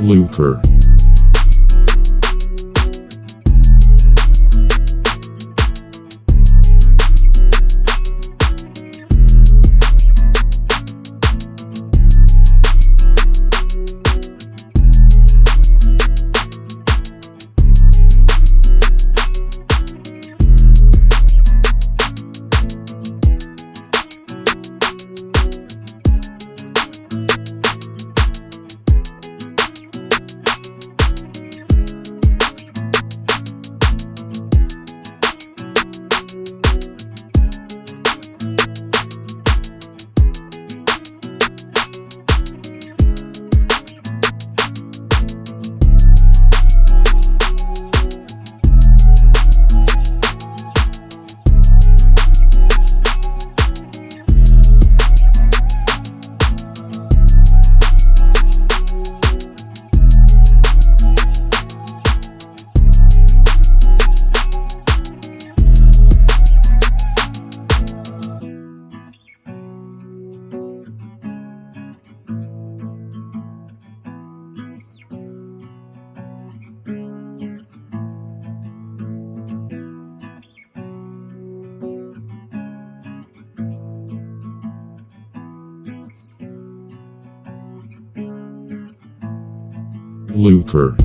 Lucre. Lucre.